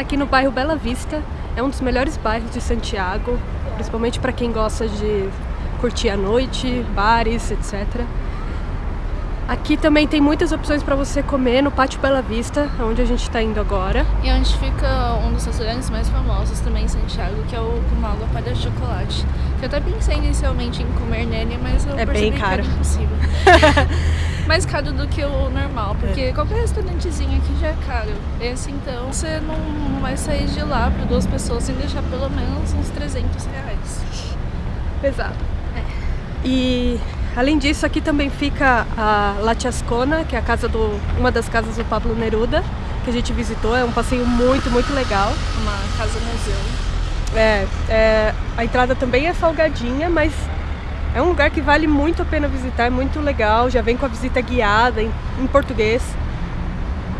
aqui no bairro Bela Vista. É um dos melhores bairros de Santiago, principalmente para quem gosta de curtir a noite, bares, etc. Aqui também tem muitas opções para você comer no Pátio Bela Vista, onde a gente está indo agora. E onde fica um dos restaurantes mais famosos também em Santiago, que é o Kumaga Palha de Chocolate. Que eu até pensei inicialmente em comer nele, mas eu É percebi bem caro. que era impossível. mais caro do que o normal, porque É. qualquer restaurantezinho aqui já é caro. Esse então, você não, vai sair de lá para duas pessoas sem deixar pelo menos uns 300 reais. Pesado. E além disso, aqui também fica a La Chascona, que é a casa do, uma das casas do Pablo Neruda, que a gente visitou. É um passeio muito, muito legal. Uma casa museu. É, é, a entrada também é salgadinha, mas é um lugar que vale muito a pena visitar, é muito legal. Já vem com a visita guiada em, em português.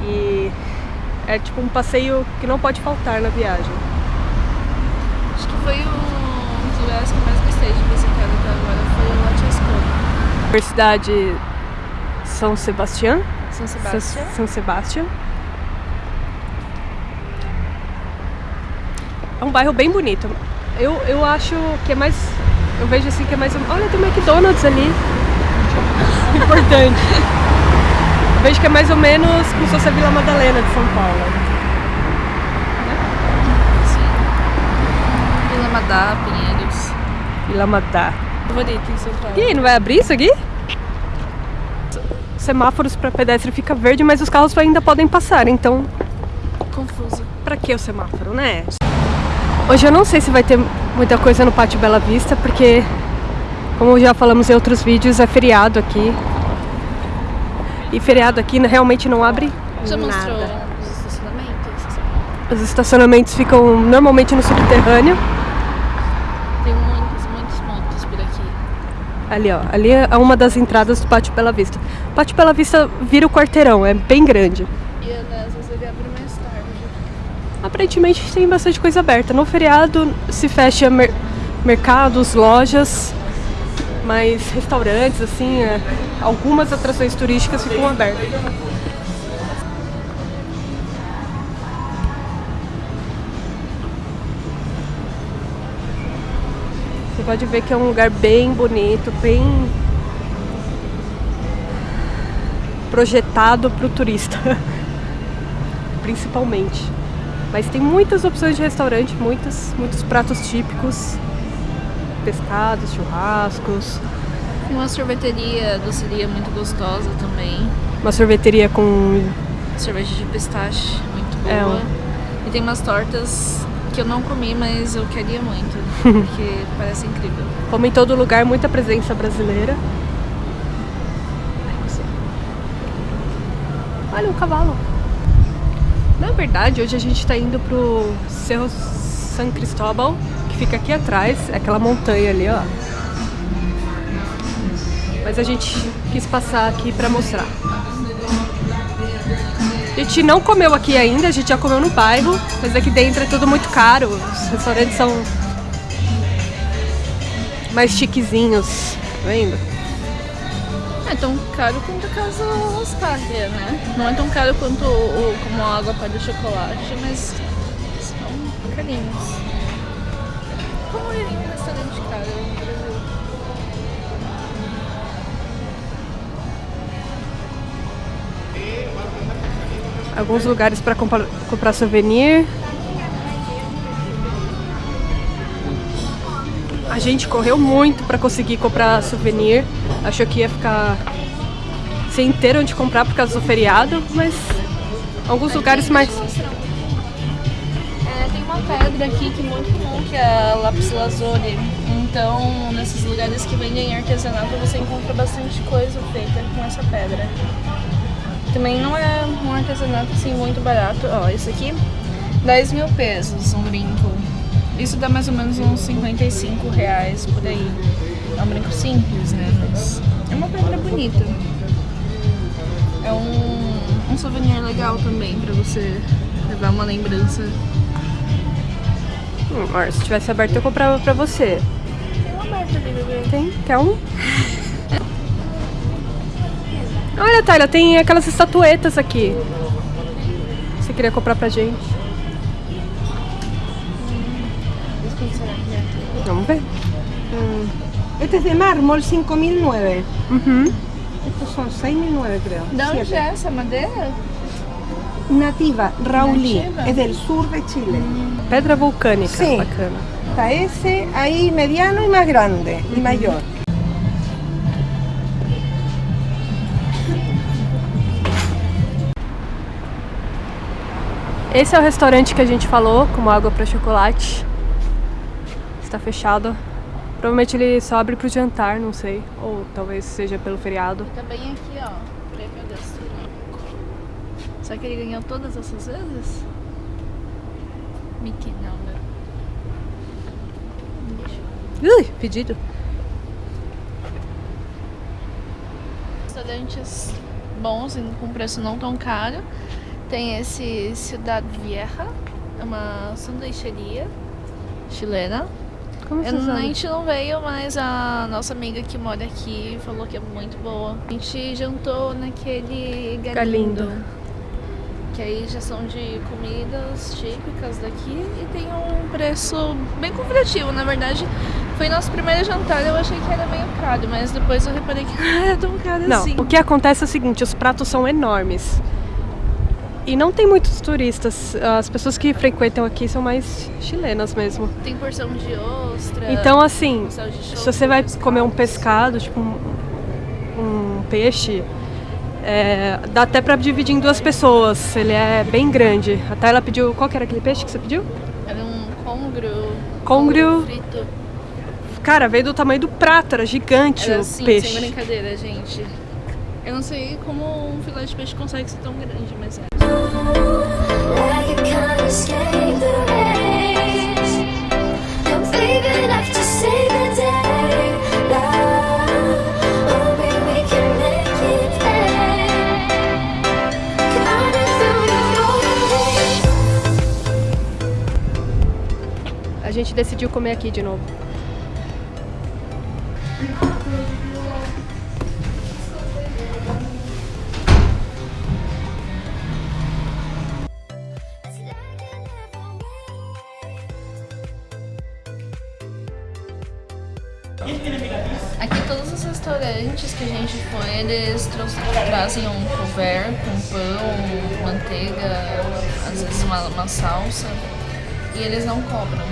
E é tipo um passeio que não pode faltar na viagem. Acho que foi um dos lugares que eu mais gostei de visitar até agora, foi o La Chascona. Universidade São Sebastião. São Sebastião. São Sebastião. É um bairro bem bonito. Eu, eu acho que é mais. Eu vejo assim que é mais. Olha, tem um McDonald's ali. Importante. Eu vejo que é mais ou menos como se fosse a Vila Madalena de São Paulo. Sim. Vila Madá, Pinheiros. Vila Madá. Favorito em São Paulo. E não vai abrir isso aqui? Semáforos para pedestre fica verde, mas os carros ainda podem passar, então Confuso. Pra que o semáforo, né? Hoje eu não sei se vai ter muita coisa no Pátio Bela Vista, porque, como já falamos em outros vídeos, é feriado aqui. E feriado aqui realmente não abre Já mostrou nada. os estacionamentos? Os estacionamentos ficam normalmente no subterrâneo. Tem muitos, muitos pontos por aqui. Ali, ó. Ali é uma das entradas do Pátio Bela Vista. O Pátio Bela Vista vira o quarteirão, é bem grande. E às vezes ele abre mais tarde. Aparentemente tem bastante coisa aberta. No feriado se fecha mer- mercados, lojas, mas restaurantes, assim, é, algumas atrações turísticas ficam abertas. Você pode ver que é um lugar bem bonito, bem projetado para o turista, principalmente. Mas tem muitas opções de restaurante, muitos, muitos pratos típicos, pescados, churrascos, Tem uma sorveteria, doceria muito gostosa também. uma sorveteria com Sorvete de pistache, muito É, boa. ó. E tem umas tortas que eu não comi, mas eu queria muito. Porque parece incrível. como em todo lugar, muita presença brasileira. Olha o cavalo. Na verdade, hoje a gente está indo pro Cerro San Cristóbal, que fica aqui atrás, aquela montanha ali, ó. Mas a gente quis passar aqui para mostrar. A gente não comeu aqui ainda, a gente já comeu no bairro, mas aqui dentro é tudo muito caro. Os restaurantes são mais chiquezinhos, tá vendo? É tão caro quanto a Casa Oscardia, né? Não é tão caro quanto o, o- como a água para chocolate, mas são carinhos. Como é um restaurante caro no Brasil? Alguns lugares para comprar, comprar souvenir. A gente correu muito para conseguir comprar souvenir. Achou que ia ficar sem ter onde comprar por causa do feriado, mas alguns lugares mais. É, tem uma pedra aqui que é muito comum, que é a lápis lazuli. Então, nesses lugares que vendem artesanato, você encontra bastante coisa feita com essa pedra. Também não é um artesanato assim muito barato. Ó, esse aqui, 10 mil pesos, um brinco. Isso dá mais ou menos uns 55 reais por aí. É um brinco simples, né? Mas é uma pedra bonita. É um, um souvenir legal também pra você levar uma lembrança. Hum, se tivesse aberto eu comprava pra você. Tem uma aberta ali, bebê. Tem? Quer um? Olha, Tayla, tem aquelas estatuetas aqui. Você queria comprar pra gente? Vamos ver. Este es de mármol, 5.009. Uhum. Estos son 6.009 creo. Da onde Siete. é essa madeira? Nativa, Raulí. Nativa. Es del sur de Chile. Pedra vulcânica. Sim. Bacana. Está ese ahí mediano y más grande y mayor. Esse é o restaurante que a gente falou, como água para chocolate. Está fechado. Provavelmente ele só abre pro jantar, não sei. Ou talvez seja pelo feriado. Tá bem aqui, ó. Prêmio gastronômico. Será que ele ganhou todas essas vezes? Mickey não, né? Ui, pedido. restaurantes bons e com preço não tão caro. Tem esse Ciudad Vieja, é uma sanduicheria chilena. Como Eu não- a gente não veio, mas a nossa amiga que mora aqui falou que é muito boa. A gente jantou naquele Galindo. Galindo. Que aí já são de comidas típicas daqui e tem um preço bem convidativo. Na verdade, foi nosso primeiro jantar, eu achei que era meio caro, mas depois eu reparei que não era tão caro Não, assim. o que acontece é o seguinte, os pratos são enormes. E não tem muitos turistas. As pessoas que frequentam aqui são mais chilenas mesmo. Tem porção de ostra. Então, assim, de se você vai pescado. comer um pescado, tipo um, um peixe, é, dá até pra dividir em duas pessoas. Ele é bem grande. Até ela pediu. Qual que era aquele peixe que você pediu? Era um congrio. Congrio. frito. Cara, veio do tamanho do prato, era gigante Era o assim, sem peixe. brincadeira, gente. Eu não sei como um filé de peixe consegue ser tão grande, mas é. A gente decidiu comer aqui de novo. Aqui todos os restaurantes que a gente foi, eles trazem um couvert com pão, manteiga, às vezes uma, uma salsa. E eles não cobram.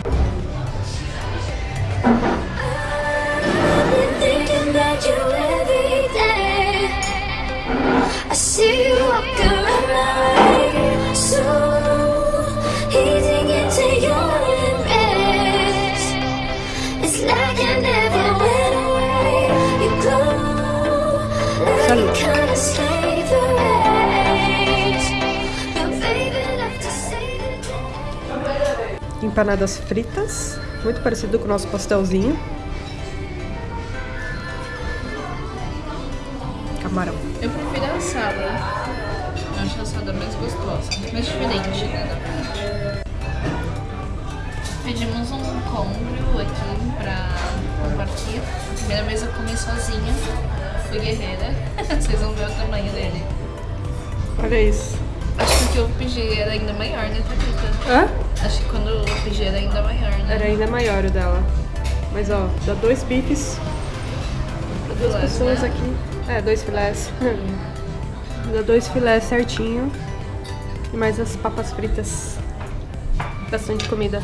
I see you walking around so easy Empanadas fritas, muito parecido com o nosso pastelzinho. Camarão. Eu prefiro a assada. Eu acho a assada mais gostosa, mais diferente, né? Pedimos um congrio aqui pra compartilhar. Primeira vez eu comi sozinha. Fui guerreira. Vocês vão ver o tamanho dele. Olha isso. Acho que o pedi era ainda maior, né, Thalita? Hã? Acho que quando eu pedi era ainda maior, né? Era ainda maior o dela. Mas ó, dá dois bifes, Pro duas Vilas, pessoas né? aqui. É, dois filés. dá dois filés certinho. E mais as papas fritas. Bastante comida.